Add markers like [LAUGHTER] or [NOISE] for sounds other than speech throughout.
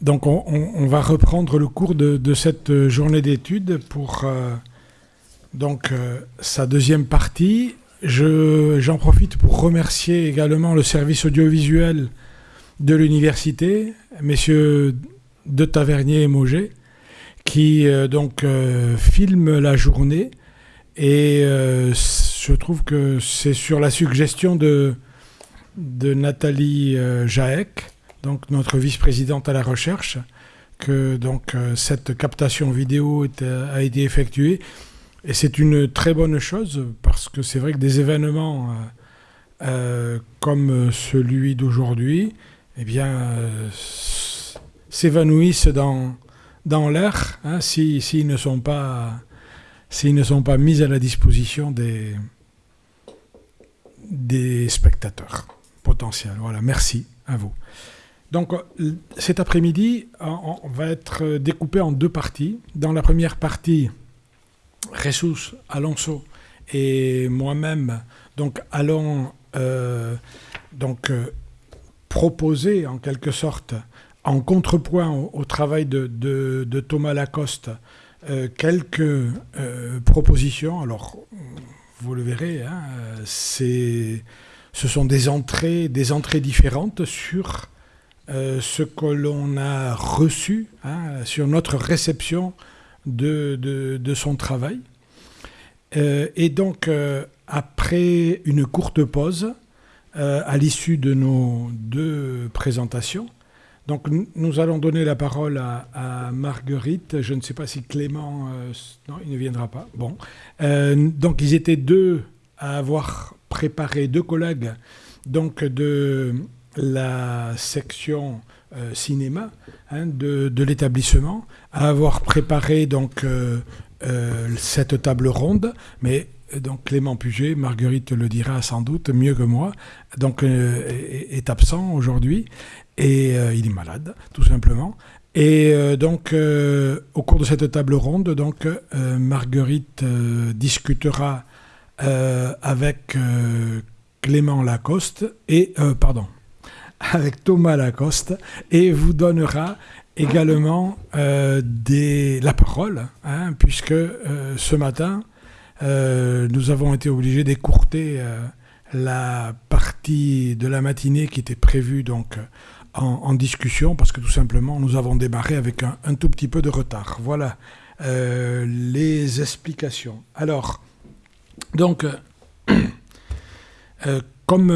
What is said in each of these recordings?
donc on, va reprendre le cours de, cette journée d'études pour euh, donc euh, sa deuxième partie. J'en profite pour remercier également le service audiovisuel de l'université, messieurs de Tavernier et Mauger, qui euh, donc filment la journée. Et je trouve que c'est sur la suggestion de, de Nathalie Jaek donc notre vice-présidente à la recherche, que donc euh, cette captation vidéo a été effectuée. Et c'est une très bonne chose parce que c'est vrai que des événements euh, euh, comme celui d'aujourd'hui, eh bien, s'évanouissent dans, dans l'air hein, s'ils ne sont pas s'ils ne sont pas mis à la disposition des, des spectateurs potentiels. Voilà, merci à vous. Donc cet après-midi, on va être découpé en deux parties. Dans la première partie, Jesus, Alonso et moi-même donc, allons euh, donc, euh, proposer en quelque sorte, en contrepoint au, travail de, Thomas Lacoste, euh, quelques propositions. Alors, vous le verrez, hein, ce sont des entrées, des entrées différentes sur euh, ce que l'on a reçu hein, sur notre réception de, de, son travail. Euh, et donc, euh, après une courte pause, à l'issue de nos deux présentations, donc nous allons donner la parole à, Marguerite. Je ne sais pas si Clément... non, il ne viendra pas. Bon. donc ils étaient deux à avoir préparé, deux collègues, donc de la section euh, cinéma hein, de, l'établissement, à avoir préparé donc euh, euh, cette table ronde, mais donc Clément Puget, Marguerite le dira sans doute mieux que moi, donc est, absent aujourd'hui et il est malade tout simplement. Et donc au cours de cette table ronde, donc Marguerite discutera avec Clément Lacoste et pardon avec Thomas Lacoste et vous donnera également euh, la parole, hein, puisque euh, ce matin, euh, nous avons été obligés d'écourter la partie de la matinée qui était prévue donc en, discussion, parce que tout simplement, nous avons démarré avec un, un tout petit peu de retard. Voilà les explications. Alors, donc, [CLEARS THROAT] comme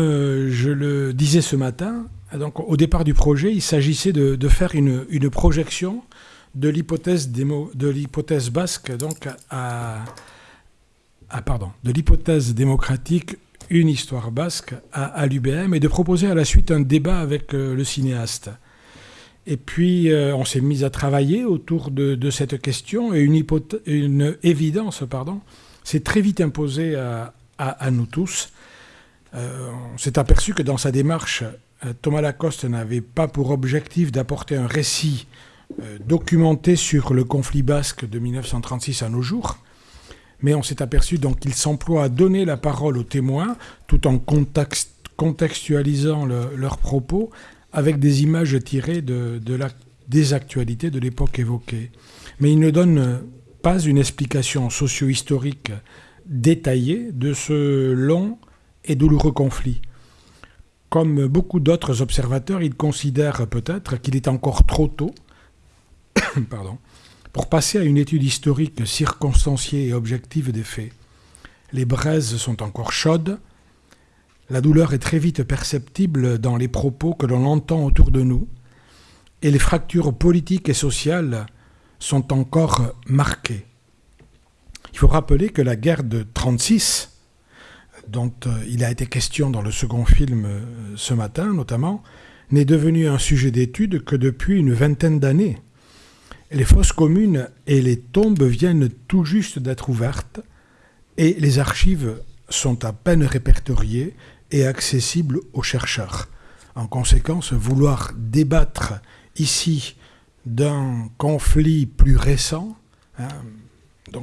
je le disais ce matin, donc, au départ du projet, il s'agissait de, faire une, projection de l'hypothèse basque donc à, pardon de l'hypothèse démocratique une histoire basque à, l'UBM et de proposer à la suite un débat avec euh, le cinéaste. Et puis euh, on s'est mis à travailler autour de, cette question et une, évidence pardon s'est très vite imposée à, nous tous. Euh, on s'est aperçu que dans sa démarche Thomas Lacoste n'avait pas pour objectif d'apporter un récit euh, documenté sur le conflit basque de 1936 à nos jours, mais on s'est aperçu donc qu'il s'emploie à donner la parole aux témoins tout en contextualisant leurs propos avec des images tirées des actualités de l'époque évoquée. Mais il ne donne pas une explication socio-historique détaillée de ce long et douloureux conflit. Comme beaucoup d'autres observateurs, il considère peut-être qu'il est encore trop tôt [COUGHS] pour passer à une étude historique circonstanciée et objective des faits. Les braises sont encore chaudes, la douleur est très vite perceptible dans les propos que l'on entend autour de nous, et les fractures politiques et sociales sont encore marquées. Il faut rappeler que la guerre de 1936 dont euh, il a été question dans le second film euh, ce matin notamment, n'est devenu un sujet d'étude que depuis une vingtaine d'années. Les fosses communes et les tombes viennent tout juste d'être ouvertes et les archives sont à peine répertoriées et accessibles aux chercheurs. En conséquence, vouloir débattre ici d'un conflit plus récent hein,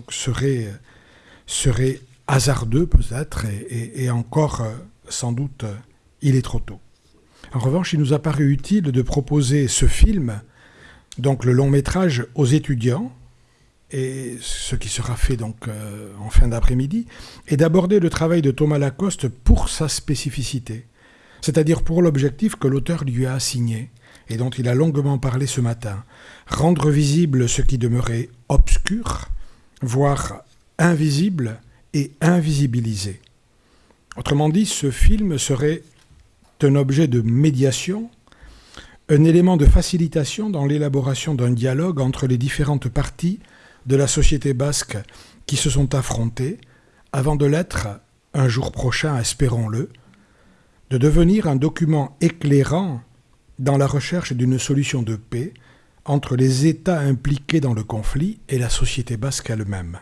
serait hasardeux peut-être, et, encore, euh, sans doute, euh, il est trop tôt. En revanche, il nous a paru utile de proposer ce film donc le long métrage aux étudiants, et ce qui sera fait donc euh, en fin d'après-midi, est d'aborder le travail de Thomas Lacoste pour sa spécificité, c'est-à-dire pour l'objectif que l'auteur lui a assigné et dont il a longuement parlé ce matin, rendre visible ce qui demeurait obscur, voire invisible et invisibilisé. Autrement dit, ce film serait un objet de médiation, un élément de facilitation dans l'élaboration d'un dialogue entre les différentes parties de la société basque qui se sont affrontées, avant de l'être, un jour prochain, espérons-le, de devenir un document éclairant dans la recherche d'une solution de paix entre les États impliqués dans le conflit et la société basque elle-même.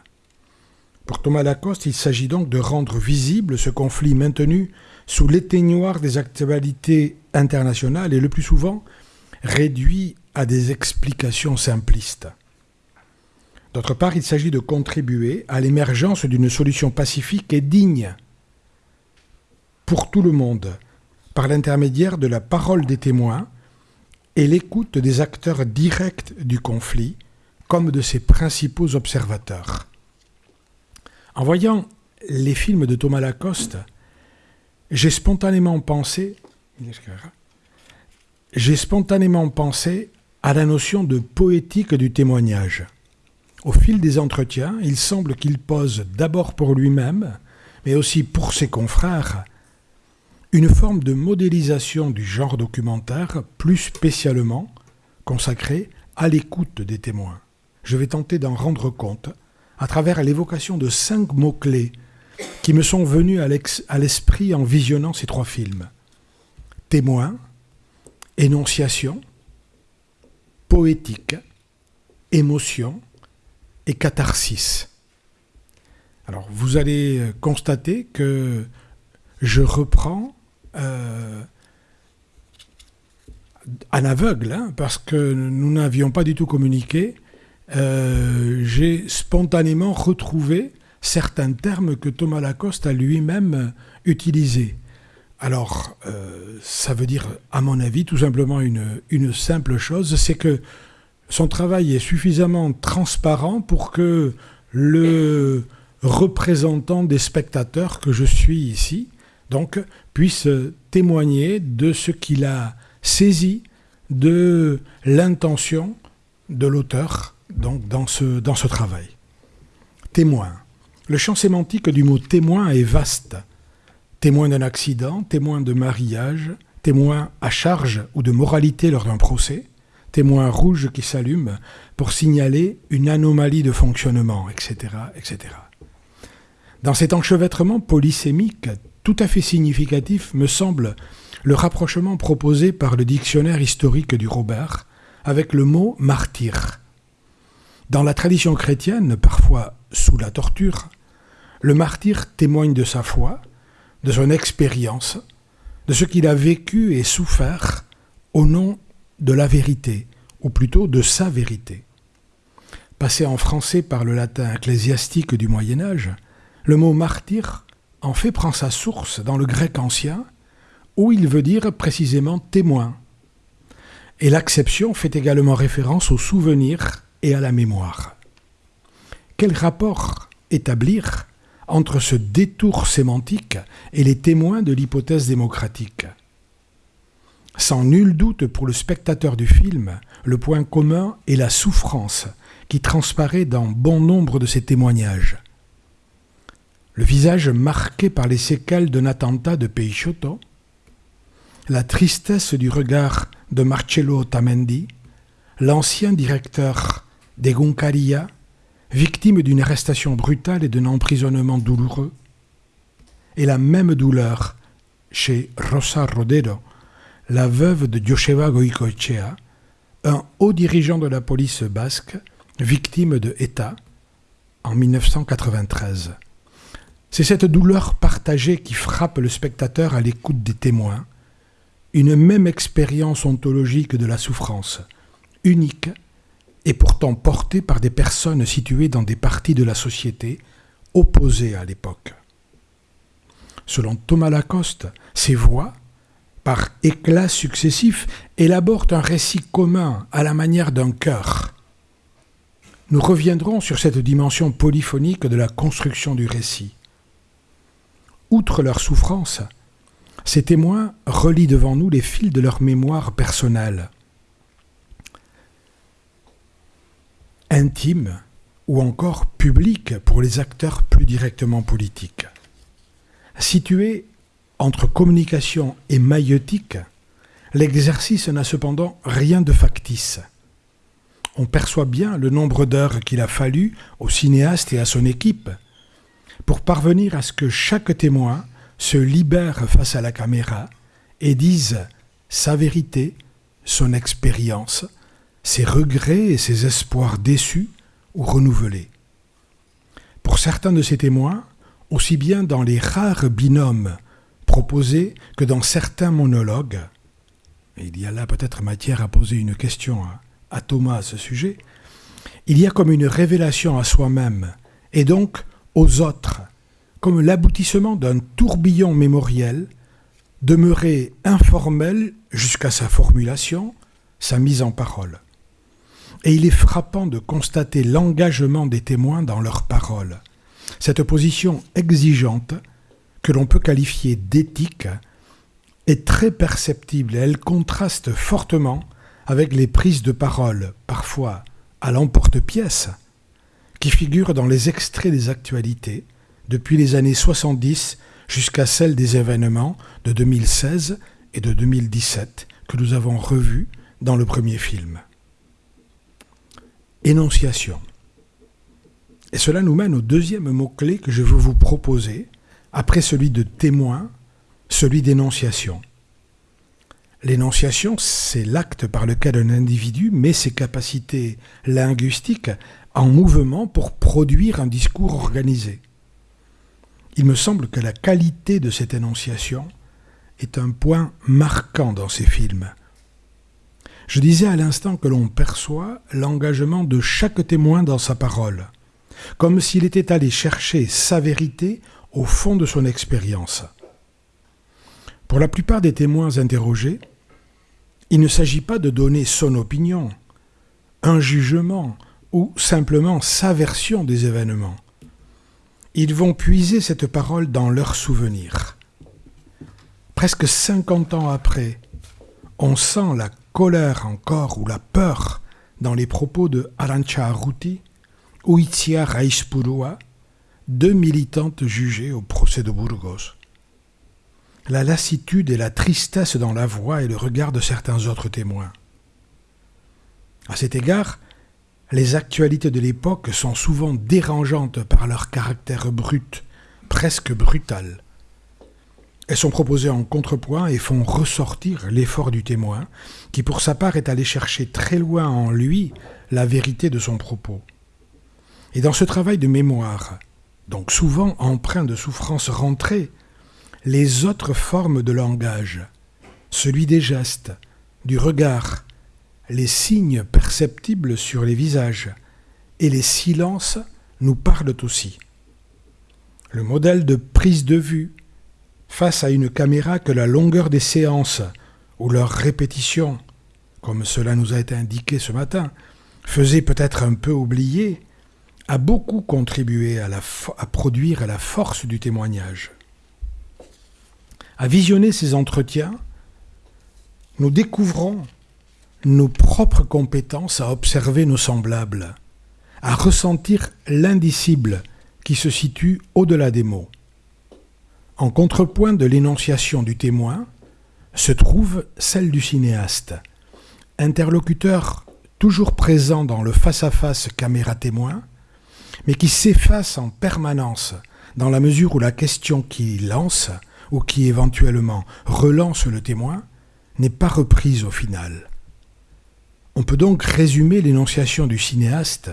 Pour Thomas Lacoste, il s'agit donc de rendre visible ce conflit maintenu sous l'éteignoir des actualités internationales et le plus souvent réduit à des explications simplistes. D'autre part, il s'agit de contribuer à l'émergence d'une solution pacifique et digne pour tout le monde, par l'intermédiaire de la parole des témoins et l'écoute des acteurs directs du conflit, comme de ses principaux observateurs. En voyant les films de Thomas Lacoste, j'ai spontanément pensé, j'ai spontanément pensé à la notion de poétique du témoignage. Au fil des entretiens, il semble qu'il pose d'abord pour lui-même, mais aussi pour ses confrères, une forme de modélisation du genre documentaire, plus spécialement consacrée à l'écoute des témoins. Je vais tenter d'en rendre compte à travers l'évocation de cinq mots-clés qui me sont venus à l'esprit en visionnant ces trois films. Témoin, énonciation, poétique, émotion et catharsis. Alors vous allez constater que je reprends euh, en aveugle, hein, parce que nous n'avions pas du tout communiqué, euh, j'ai spontanément retrouvé certains termes que Thomas Lacoste a lui-même utilisés. Alors, euh, ça veut dire, à mon avis, tout simplement une, une simple chose, c'est que son travail est suffisamment transparent pour que le représentant des spectateurs que je suis ici, donc, puisse témoigner de ce qu'il a saisi de l'intention de l'auteur donc dans ce, dans ce travail. Témoin. Le champ sémantique du mot témoin est vaste. Témoin d'un accident, témoin de mariage, témoin à charge ou de moralité lors d'un procès, témoin rouge qui s'allume pour signaler une anomalie de fonctionnement, etc., etc. Dans cet enchevêtrement polysémique tout à fait significatif me semble le rapprochement proposé par le dictionnaire historique du Robert avec le mot martyr. Dans la tradition chrétienne, parfois sous la torture, le martyr témoigne de sa foi, de son expérience, de ce qu'il a vécu et souffert au nom de la vérité, ou plutôt de sa vérité. Passé en français par le latin ecclésiastique du Moyen Âge, le mot martyr en fait prend sa source dans le grec ancien, où il veut dire précisément témoin. Et l'acception fait également référence au souvenir et à la mémoire. Quel rapport établir entre ce détour sémantique et les témoins de l'hypothèse démocratique? Sans nul doute pour le spectateur du film, le point commun est la souffrance qui transparaît dans bon nombre de ces témoignages. Le visage marqué par les séquelles d'un attentat de Peixoto, la tristesse du regard de Marcello Tamendi, l'ancien directeur des Goncaria, victimes d'une arrestation brutale et d'un emprisonnement douloureux, et la même douleur chez Rosa Rodero, la veuve de Joseba Goicoechea, un haut dirigeant de la police basque, victime de ETA en 1993. C'est cette douleur partagée qui frappe le spectateur à l'écoute des témoins, une même expérience ontologique de la souffrance, unique et pourtant porté par des personnes situées dans des parties de la société opposées à l'époque. Selon Thomas Lacoste, ces voix, par éclats successifs, élaborent un récit commun à la manière d'un cœur. Nous reviendrons sur cette dimension polyphonique de la construction du récit. Outre leur souffrance, ces témoins relient devant nous les fils de leur mémoire personnelle. Intime ou encore publique pour les acteurs plus directement politiques. Situé entre communication et maïeutique, l'exercice n'a cependant rien de factice. On perçoit bien le nombre d'heures qu'il a fallu au cinéaste et à son équipe pour parvenir à ce que chaque témoin se libère face à la caméra et dise sa vérité, son expérience, ses regrets et ses espoirs déçus ou renouvelés. Pour certains de ces témoins, aussi bien dans les rares binômes proposés que dans certains monologues, il y a là peut-être matière à poser une question à, Thomas à ce sujet, il y a comme une révélation à soi-même et donc aux autres, comme l'aboutissement d'un tourbillon mémoriel demeuré informel jusqu'à sa formulation, sa mise en parole. Et il est frappant de constater l'engagement des témoins dans leurs paroles. Cette position exigeante, que l'on peut qualifier d'éthique, est très perceptible et elle contraste fortement avec les prises de parole, parfois à l'emporte-pièce, qui figurent dans les extraits des actualités, depuis les années 70 jusqu'à celles des événements de 2016 et de 2017 que nous avons revus dans le premier film. Énonciation. Et cela nous mène au deuxième mot-clé que je veux vous proposer, après celui de témoin, celui d'énonciation. L'énonciation, c'est l'acte par lequel un individu met ses capacités linguistiques en mouvement pour produire un discours organisé. Il me semble que la qualité de cette énonciation est un point marquant dans ces films. Je disais à l'instant que l'on perçoit l'engagement de chaque témoin dans sa parole, comme s'il était allé chercher sa vérité au fond de son expérience. Pour la plupart des témoins interrogés, il ne s'agit pas de donner son opinion, un jugement ou simplement sa version des événements. Ils vont puiser cette parole dans leurs souvenirs. Presque 50 ans après, on sent la colère encore ou la peur dans les propos de Arancha Arruti ou Itzia Raispurua, deux militantes jugées au procès de Burgos la lassitude et la tristesse dans la voix et le regard de certains autres témoins. À cet égard, les actualités de l'époque sont souvent dérangeantes par leur caractère brut, presque brutal. Elles sont proposées en contrepoint et font ressortir l'effort du témoin, qui pour sa part est allé chercher très loin en lui la vérité de son propos. Et dans ce travail de mémoire, donc souvent empreint de souffrances rentrées, les autres formes de langage, celui des gestes, du regard, les signes perceptibles sur les visages et les silences nous parlent aussi. Le modèle de prise de vue face à une caméra que la longueur des séances ou leur répétition, comme cela nous a été indiqué ce matin, faisait peut-être un peu oublier, a beaucoup contribué à, à produire la force du témoignage. À visionner ces entretiens, nous découvrons nos propres compétences à observer nos semblables, à ressentir l'indicible qui se situe au-delà des mots. En contrepoint de l'énonciation du témoin se trouve celle du cinéaste, interlocuteur toujours présent dans le face-à-face caméra-témoin, mais qui s'efface en permanence dans la mesure où la question qu'il lance ou qui éventuellement relance le témoin n'est pas reprise au final. On peut donc résumer l'énonciation du cinéaste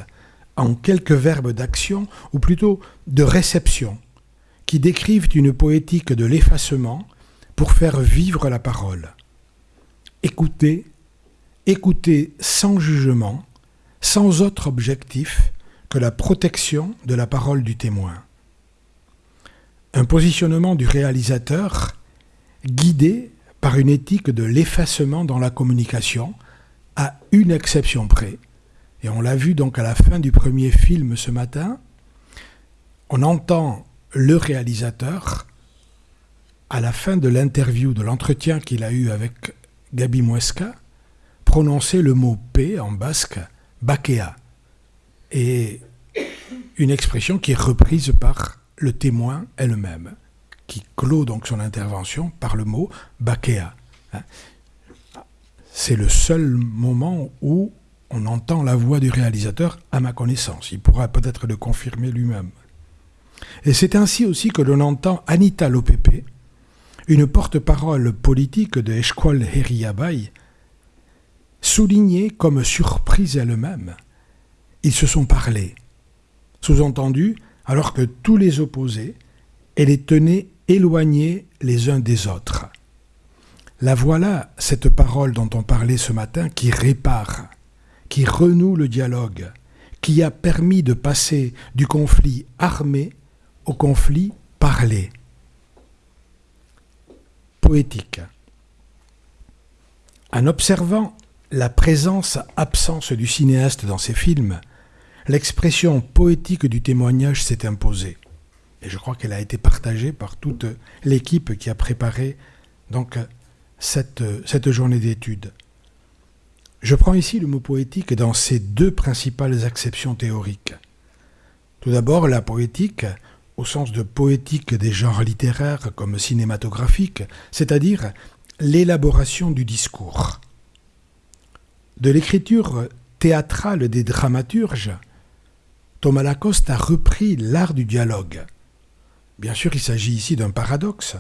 en quelques verbes d'action, ou plutôt de réception, qui décrivent une poétique de l'effacement pour faire vivre la parole. Écouter, écouter sans jugement, sans autre objectif que la protection de la parole du témoin un positionnement du réalisateur guidé par une éthique de l'effacement dans la communication, à une exception près. Et on l'a vu donc à la fin du premier film ce matin, on entend le réalisateur à la fin de l'interview, de l'entretien qu'il a eu avec Gabi Muesca, prononcer le mot paix en basque, bakea, et une expression qui est reprise par le témoin elle-même, qui clôt donc son intervention par le mot bakea. Hein. C'est le seul moment où on entend la voix du réalisateur, à ma connaissance. Il pourra peut-être le confirmer lui-même. Et c'est ainsi aussi que l'on entend Anita Lopepe, une porte-parole politique de Esqual Heriabai, souligner comme surprise elle-même. Ils se sont parlé. Sous-entendu, alors que tous les opposés, elle les tenait éloignés les uns des autres. La voilà, cette parole dont on parlait ce matin, qui répare, qui renoue le dialogue, qui a permis de passer du conflit armé au conflit parlé. Poétique. En observant la présence-absence du cinéaste dans ses films, l'expression poétique du témoignage s'est imposée. Et je crois qu'elle a été partagée par toute l'équipe qui a préparé cette journée d'études. Je prends ici le mot poétique dans ses deux principales acceptions théoriques. Tout d'abord, la poétique, au sens de poétique des genres littéraires comme cinématographiques, c'est-à-dire l'élaboration du discours. De l'écriture théâtrale des dramaturges, Thomas Lacoste a repris l'art du dialogue. Bien sûr, il s'agit ici d'un paradoxe,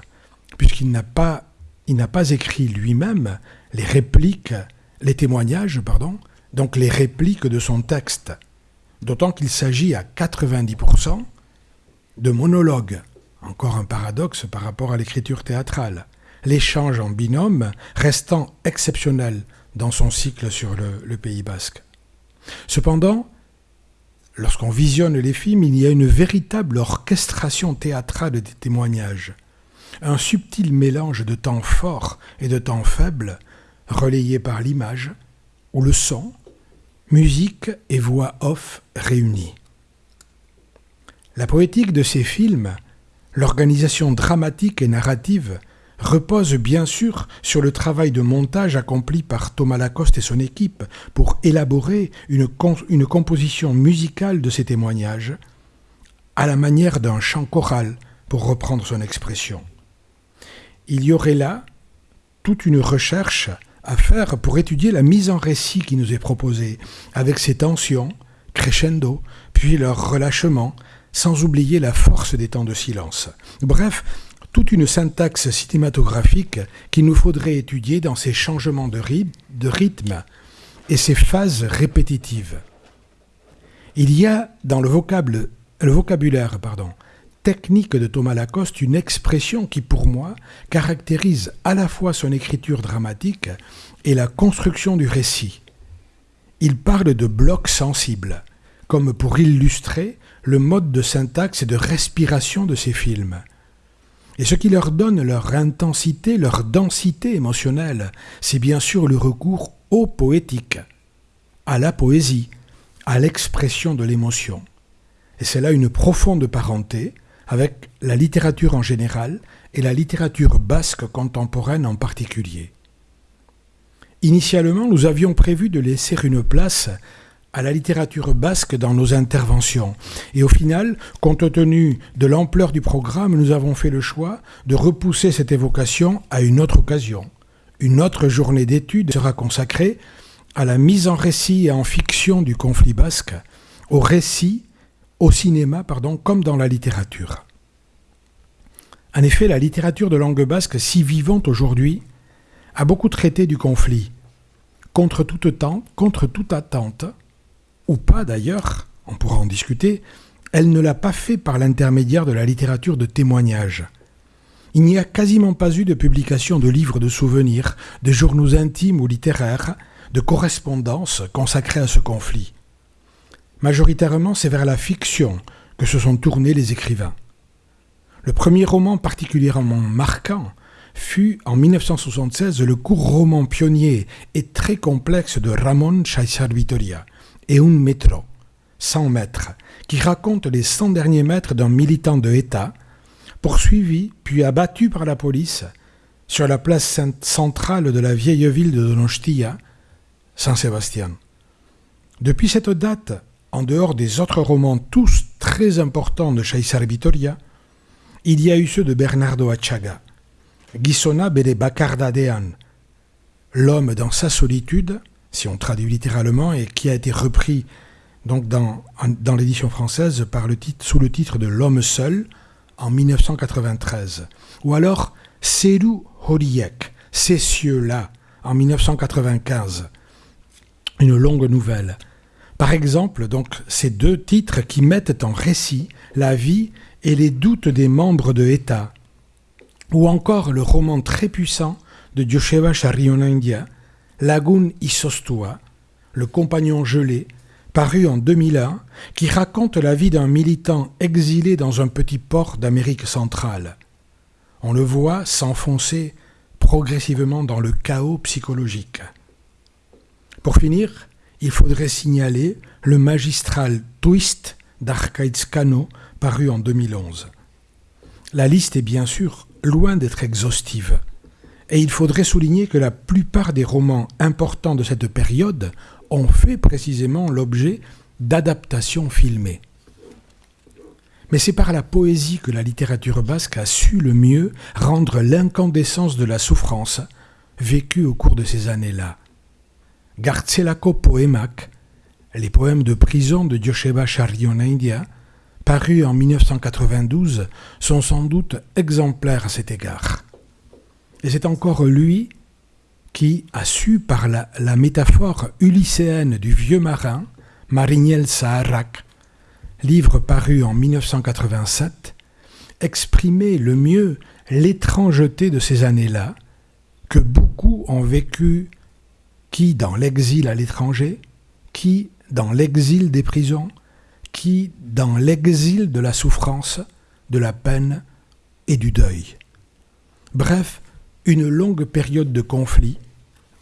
puisqu'il n'a pas, n'a pas écrit lui-même les répliques, les témoignages, pardon, donc les répliques de son texte, d'autant qu'il s'agit à 90% de monologues. Encore un paradoxe par rapport à l'écriture théâtrale. L'échange en binôme restant exceptionnel dans son cycle sur le, le Pays basque. Cependant, lorsqu'on visionne les films, il y a une véritable orchestration théâtrale des témoignages. Un subtil mélange de temps forts et de temps faibles, relayé par l'image, ou le son, musique et voix off réunies. La poétique de ces films, l'organisation dramatique et narrative repose bien sûr sur le travail de montage accompli par Thomas Lacoste et son équipe pour élaborer une, composition musicale de ces témoignages, à la manière d'un chant choral, pour reprendre son expression. Il y aurait là toute une recherche à faire pour étudier la mise en récit qui nous est proposée, avec ses tensions, crescendo, puis leur relâchement, sans oublier la force des temps de silence. Bref, toute une syntaxe cinématographique qu'il nous faudrait étudier dans ces changements de, rythme et ces phases répétitives. Il y a dans le, vocabulaire technique de Thomas Lacoste une expression qui, pour moi, caractérise à la fois son écriture dramatique et la construction du récit. Il parle de blocs sensibles, comme pour illustrer le mode de syntaxe et de respiration de ces films. Et ce qui leur donne leur intensité, leur densité émotionnelle, c'est bien sûr le recours au poétique, à la poésie, à l'expression de l'émotion. Et c'est là une profonde parenté avec la littérature en général et la littérature basque contemporaine en particulier. Initialement, nous avions prévu de laisser une place à la littérature basque dans nos interventions. Et au final, compte tenu de l'ampleur du programme, nous avons fait le choix de repousser cette évocation à une autre occasion. Une autre journée d'études sera consacrée à la mise en récit et en fiction du conflit basque, au récit, au cinéma, pardon, comme dans la littérature. En effet, la littérature de langue basque, si vivante aujourd'hui, a beaucoup traité du conflit, contre toute, temps, contre toute attente, ou pas d'ailleurs, on pourra en discuter, elle ne l'a pas fait par l'intermédiaire de la littérature de témoignage. Il n'y a quasiment pas eu de publication de livres de souvenirs, de journaux intimes ou littéraires, de correspondances consacrées à ce conflit. Majoritairement, c'est vers la fiction que se sont tournés les écrivains. Le premier roman particulièrement marquant fut en 1976 le court roman pionnier et très complexe de Ramon Chaisar Vitoria, et un métro, 100 mètres, qui raconte les 100 derniers mètres d'un militant de État, poursuivi puis abattu par la police sur la place centrale de la vieille ville de Donostia, San Sébastien. Depuis cette date, en dehors des autres romans tous très importants de Chaisar Vitoria, il y a eu ceux de Bernardo Achaga, Gisona Bele Bacardadean, L'homme dans sa solitude, si on traduit littéralement, et qui a été repris donc dans, l'édition française sous le titre de L'homme seul en 1993. Ou alors Seru Horiek, Ces cieux-là, en 1995. Une longue nouvelle. Par exemple, donc, ces deux titres qui mettent en récit la vie et les doutes des membres de État, ou encore le roman très puissant de Joshua India, Lagoon Isostua, le compagnon gelé, paru en 2001, qui raconte la vie d'un militant exilé dans un petit port d'Amérique centrale. On le voit s'enfoncer progressivement dans le chaos psychologique. Pour finir, il faudrait signaler le magistral Twist d'Arcaïd paru en 2011. La liste est bien sûr loin d'être exhaustive, et il faudrait souligner que la plupart des romans importants de cette période ont fait précisément l'objet d'adaptations filmées. Mais c'est par la poésie que la littérature basque a su le mieux rendre l'incandescence de la souffrance vécue au cours de ces années-là. Garcelako Poemak, les poèmes de prison de Joseba India, parus en 1992, sont sans doute exemplaires à cet égard. Et c'est encore lui qui a su, par la, métaphore ulycéenne du vieux marin, Mariniel Saharak, livre paru en 1987, exprimer le mieux l'étrangeté de ces années-là, que beaucoup ont vécu, qui dans l'exil à l'étranger, qui dans l'exil des prisons, qui dans l'exil de la souffrance, de la peine et du deuil. Bref, une longue période de conflit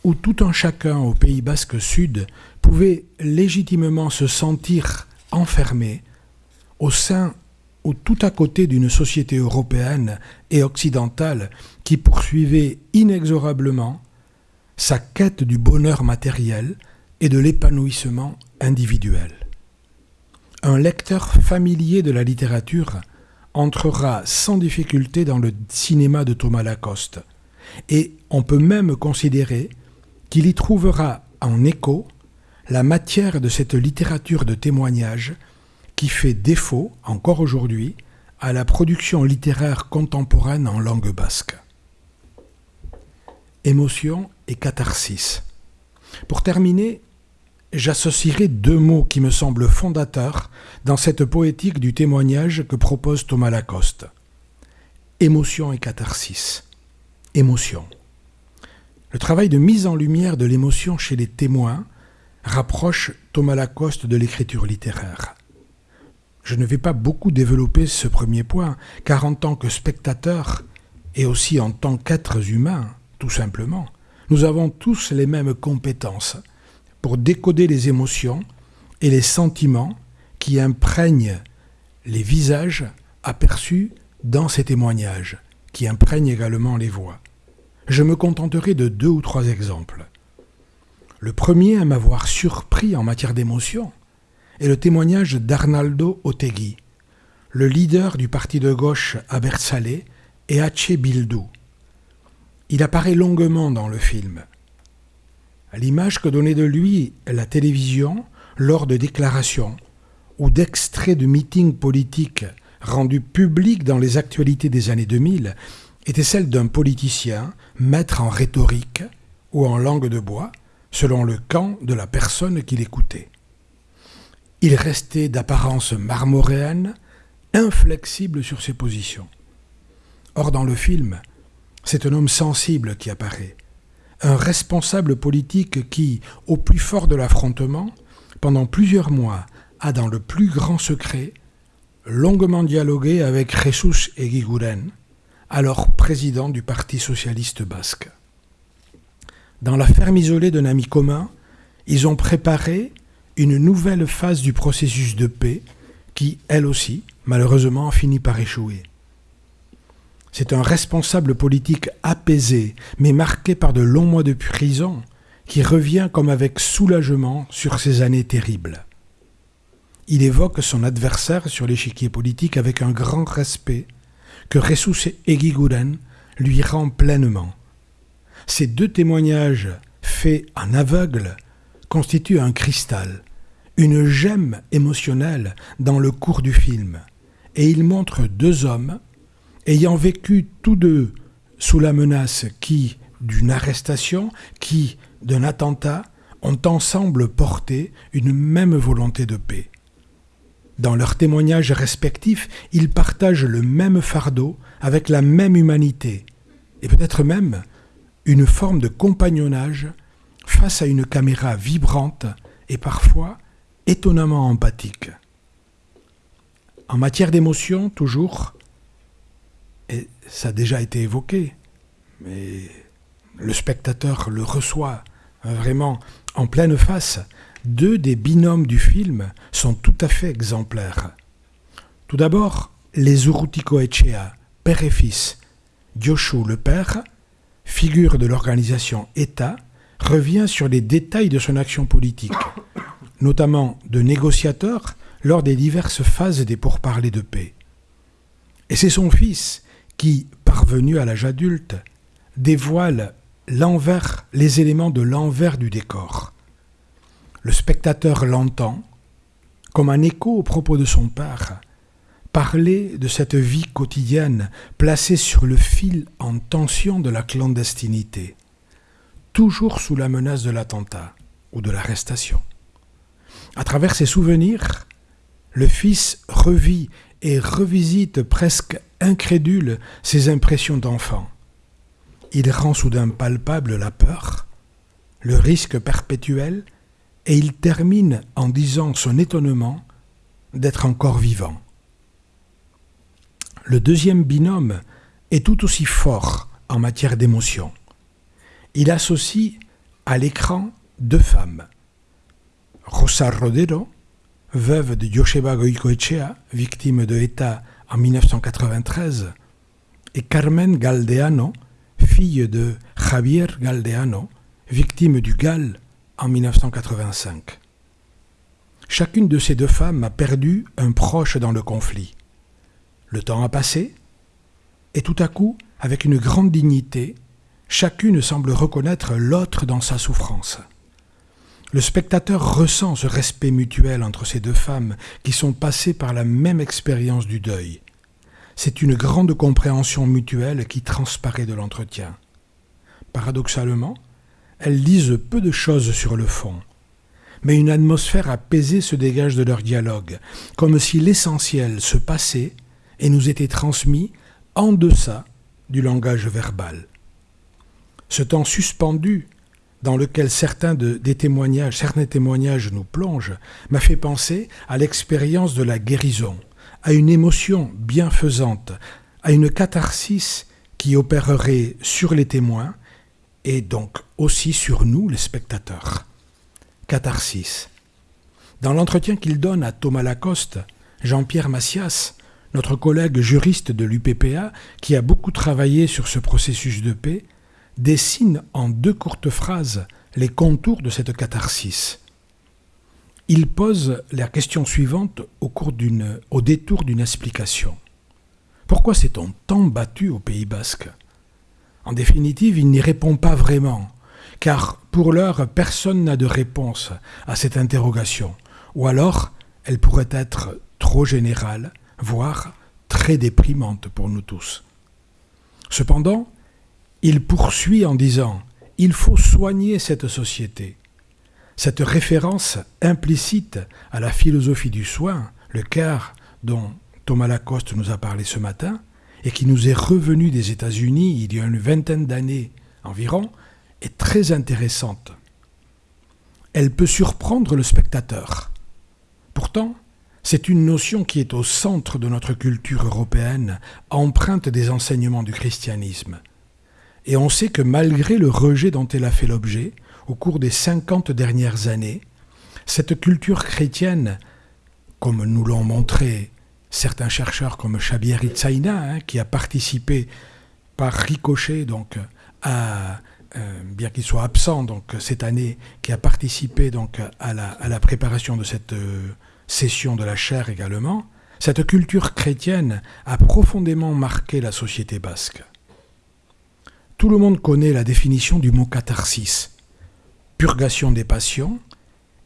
où tout un chacun au Pays basque sud pouvait légitimement se sentir enfermé au sein ou tout à côté d'une société européenne et occidentale qui poursuivait inexorablement sa quête du bonheur matériel et de l'épanouissement individuel. Un lecteur familier de la littérature entrera sans difficulté dans le cinéma de Thomas Lacoste, et on peut même considérer qu'il y trouvera en écho la matière de cette littérature de témoignage qui fait défaut, encore aujourd'hui, à la production littéraire contemporaine en langue basque. Émotion et catharsis. Pour terminer, j'associerai deux mots qui me semblent fondateurs dans cette poétique du témoignage que propose Thomas Lacoste. Émotion et catharsis. Émotion. Le travail de mise en lumière de l'émotion chez les témoins rapproche Thomas Lacoste de l'écriture littéraire. Je ne vais pas beaucoup développer ce premier point, car en tant que spectateur, et aussi en tant qu'êtres humains, tout simplement, nous avons tous les mêmes compétences pour décoder les émotions et les sentiments qui imprègnent les visages aperçus dans ces témoignages, qui imprègnent également les voix. Je me contenterai de deux ou trois exemples. Le premier à m'avoir surpris en matière d'émotion est le témoignage d'Arnaldo Otegui, le leader du parti de gauche à Bersalé et Hache Bildou. Il apparaît longuement dans le film. L'image que donnait de lui la télévision lors de déclarations ou d'extraits de meetings politiques rendus publics dans les actualités des années 2000 était celle d'un politicien, maître en rhétorique ou en langue de bois, selon le camp de la personne qui l'écoutait. Il restait d'apparence marmoréenne, inflexible sur ses positions. Or, dans le film, c'est un homme sensible qui apparaît, un responsable politique qui, au plus fort de l'affrontement, pendant plusieurs mois, a dans le plus grand secret longuement dialogué avec Jesus et Guiguren, alors président du Parti socialiste basque. Dans la ferme isolée d'un ami commun, ils ont préparé une nouvelle phase du processus de paix qui, elle aussi, malheureusement, a fini par échouer. C'est un responsable politique apaisé, mais marqué par de longs mois de prison, qui revient comme avec soulagement sur ces années terribles. Il évoque son adversaire sur l'échiquier politique avec un grand respect que Ressus Egiguren lui rend pleinement. Ces deux témoignages faits en aveugle constituent un cristal, une gemme émotionnelle dans le cours du film, et il montre deux hommes ayant vécu tous deux sous la menace qui, d'une arrestation, qui, d'un attentat, ont ensemble porté une même volonté de paix. Dans leurs témoignages respectifs, ils partagent le même fardeau avec la même humanité, et peut-être même une forme de compagnonnage face à une caméra vibrante et parfois étonnamment empathique. En matière d'émotion, toujours, et ça a déjà été évoqué, mais le spectateur le reçoit vraiment en pleine face, deux des binômes du film sont tout à fait exemplaires. Tout d'abord, les Urrutiko Echea, père et fils. Dioshu, le père, figure de l'organisation État, revient sur les détails de son action politique, notamment de négociateur lors des diverses phases des pourparlers de paix. Et c'est son fils qui, parvenu à l'âge adulte, dévoile l'envers, les éléments de l'envers du décor. Le spectateur l'entend, comme un écho au propos de son père, parler de cette vie quotidienne placée sur le fil en tension de la clandestinité, toujours sous la menace de l'attentat ou de l'arrestation. À travers ses souvenirs, le fils revit et revisite presque incrédule ses impressions d'enfant. Il rend soudain palpable la peur, le risque perpétuel, et il termine en disant son étonnement d'être encore vivant. Le deuxième binôme est tout aussi fort en matière d'émotion. Il associe à l'écran deux femmes. Rosa Rodero, veuve de Joseba Goicoechea, victime de État en 1993, et Carmen Galdeano, fille de Javier Galdeano, victime du GAL en 1985. Chacune de ces deux femmes a perdu un proche dans le conflit. Le temps a passé, et tout à coup, avec une grande dignité, chacune semble reconnaître l'autre dans sa souffrance. Le spectateur ressent ce respect mutuel entre ces deux femmes qui sont passées par la même expérience du deuil. C'est une grande compréhension mutuelle qui transparaît de l'entretien. Paradoxalement, elles disent peu de choses sur le fond, mais une atmosphère apaisée se dégage de leur dialogue, comme si l'essentiel se passait et nous était transmis en deçà du langage verbal. Ce temps suspendu dans lequel certains certains témoignages nous plongent, m'a fait penser à l'expérience de la guérison, à une émotion bienfaisante, à une catharsis qui opérerait sur les témoins et donc aussi sur nous, les spectateurs. Catharsis. Dans l'entretien qu'il donne à Thomas Lacoste, Jean-Pierre Massias, notre collègue juriste de l'UPPA, qui a beaucoup travaillé sur ce processus de paix, dessine en deux courtes phrases les contours de cette catharsis. Il pose la question suivante au, détour d'une explication. Pourquoi s'est-on tant battu au Pays basque? En définitive, il n'y répond pas vraiment, car pour l'heure, personne n'a de réponse à cette interrogation, ou alors elle pourrait être trop générale, voire très déprimante pour nous tous. Cependant, il poursuit en disant Il faut soigner cette société. Cette référence implicite à la philosophie du soin, le CARE dont Thomas Lacoste nous a parlé ce matin, et qui nous est revenu des États-Unis il y a une vingtaine d'années environ, est très intéressante. Elle peut surprendre le spectateur. Pourtant, C'est une notion qui est au centre de notre culture européenne, empreinte des enseignements du christianisme. Et on sait que malgré le rejet dont elle a fait l'objet, au cours des 50 dernières années, cette culture chrétienne, comme nous l'ont montré certains chercheurs comme Shabir Itzaïna, hein, qui a participé par ricochet donc euh, bien qu'il soit absent cette année, qui a participé donc à la, à la préparation de cette euh, session de la chaire également, cette culture chrétienne a profondément marqué la société basque. Tout le monde connaît la définition du mot catharsis, purgation des passions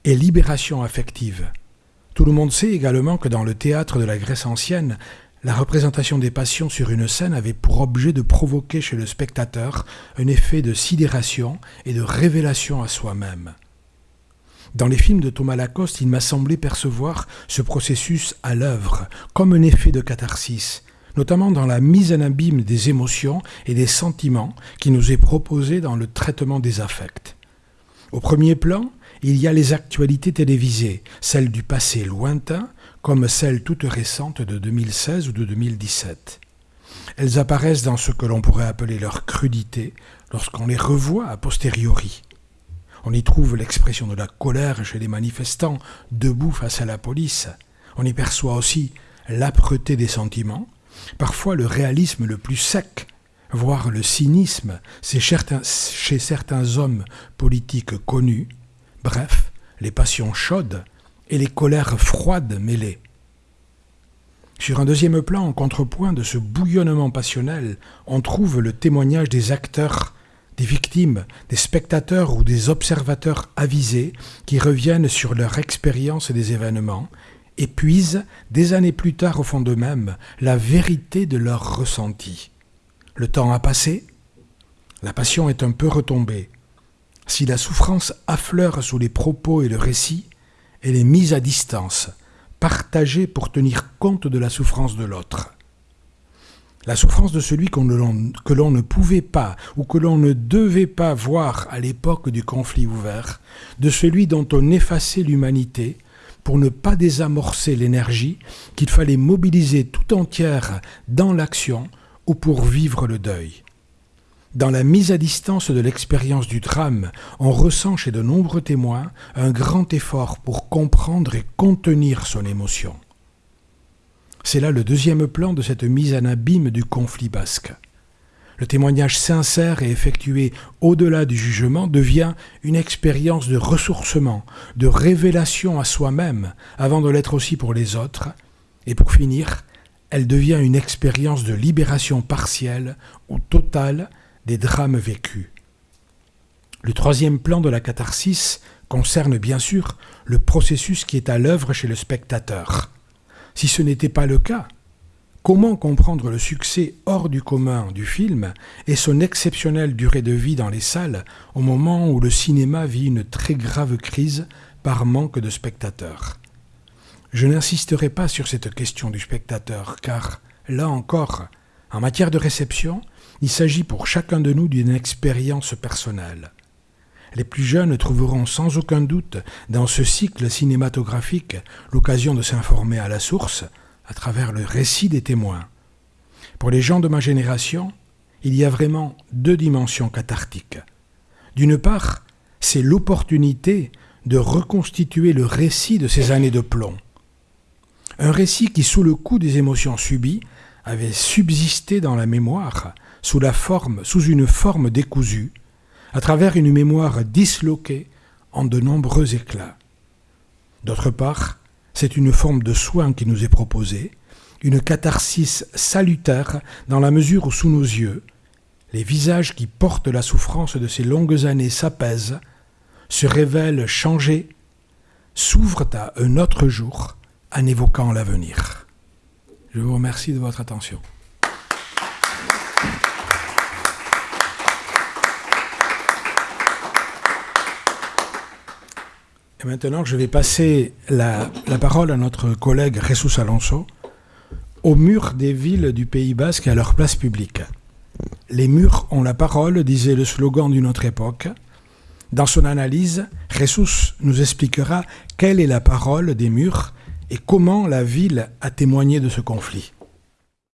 et libération affective. Tout le monde sait également que dans le théâtre de la Grèce ancienne, la représentation des passions sur une scène avait pour objet de provoquer chez le spectateur un effet de sidération et de révélation à soi-même. Dans les films de Thomas Lacoste, il m'a semblé percevoir ce processus à l'œuvre, comme un effet de catharsis, notamment dans la mise en abîme des émotions et des sentiments qui nous est proposé dans le traitement des affects. Au premier plan, il y a les actualités télévisées, celles du passé lointain, comme celles toutes récentes de 2016 ou de 2017. Elles apparaissent dans ce que l'on pourrait appeler leur crudité lorsqu'on les revoit a posteriori. On y trouve l'expression de la colère chez les manifestants debout face à la police. On y perçoit aussi l'âpreté des sentiments, parfois le réalisme le plus sec, voire le cynisme chez certains hommes politiques connus, bref, les passions chaudes et les colères froides mêlées. Sur un deuxième plan, en contrepoint de ce bouillonnement passionnel, on trouve le témoignage des acteurs, des victimes, des spectateurs ou des observateurs avisés qui reviennent sur leur expérience des événements et puisent, des années plus tard au fond d'eux-mêmes, la vérité de leurs ressentis. Le temps a passé, la passion est un peu retombée. Si la souffrance affleure sous les propos et le récit, elle est mise à distance, partagée pour tenir compte de la souffrance de l'autre. La souffrance de celui que l'on ne pouvait pas ou que l'on ne devait pas voir à l'époque du conflit ouvert, de celui dont on effaçait l'humanité pour ne pas désamorcer l'énergie qu'il fallait mobiliser tout entière dans l'action ou pour vivre le deuil. Dans la mise à distance de l'expérience du drame, on ressent chez de nombreux témoins un grand effort pour comprendre et contenir son émotion. C'est là le deuxième plan de cette mise en abîme du conflit basque. Le témoignage sincère et effectué au-delà du jugement devient une expérience de ressourcement, de révélation à soi-même, avant de l'être aussi pour les autres, et pour finir, elle devient une expérience de libération partielle ou totale des drames vécus. Le troisième plan de la catharsis concerne bien sûr le processus qui est à l'œuvre chez le spectateur. Si ce n'était pas le cas, comment comprendre le succès hors du commun du film et son exceptionnelle durée de vie dans les salles au moment où le cinéma vit une très grave crise par manque de spectateurs? Je n'insisterai pas sur cette question du spectateur car, là encore, en matière de réception, il s'agit pour chacun de nous d'une expérience personnelle. Les plus jeunes trouveront sans aucun doute dans ce cycle cinématographique l'occasion de s'informer à la source à travers le récit des témoins. Pour les gens de ma génération, il y a vraiment deux dimensions cathartiques. D'une part, c'est l'opportunité de reconstituer le récit de ces années de plomb. Un récit qui, sous le coup des émotions subies, avait subsisté dans la mémoire sous, la forme, sous une forme décousue, à travers une mémoire disloquée en de nombreux éclats. D'autre part, c'est une forme de soin qui nous est proposée, une catharsis salutaire dans la mesure où sous nos yeux, les visages qui portent la souffrance de ces longues années s'apaisent, se révèlent changés, s'ouvrent à un autre jour en évoquant l'avenir. Je vous remercie de votre attention. Et maintenant, je vais passer la, parole à notre collègue Jesus Alonso aux murs des villes du Pays Basque et à leur place publique. Les murs ont la parole, disait le slogan d'une autre époque. Dans son analyse, Jesus nous expliquera quelle est la parole des murs et comment la ville a témoigné de ce conflit